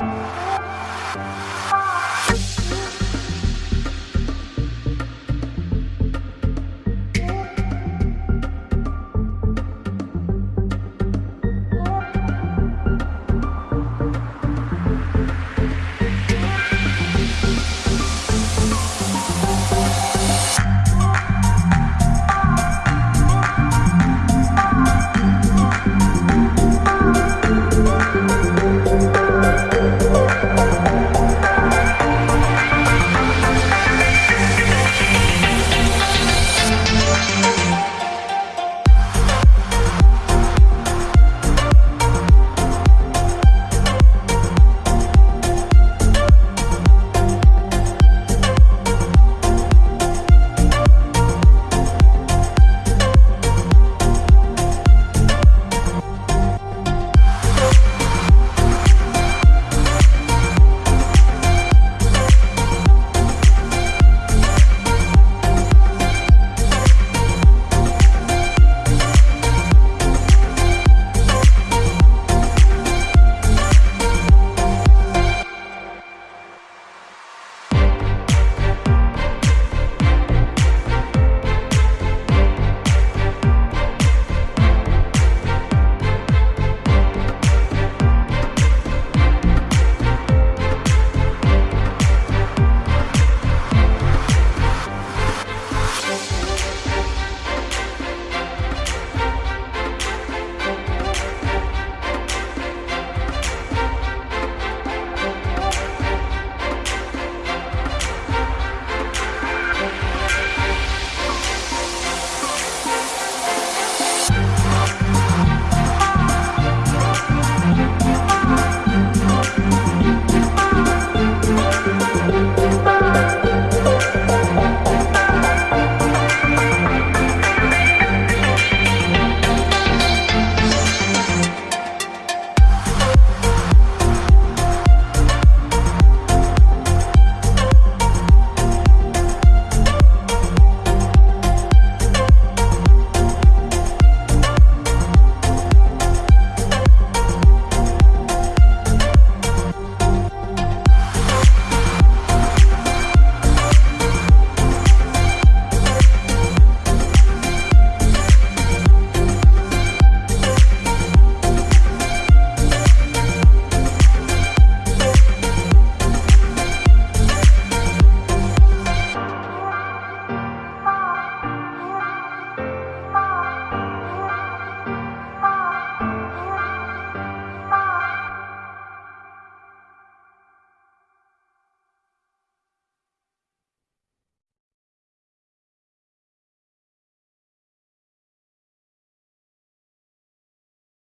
Música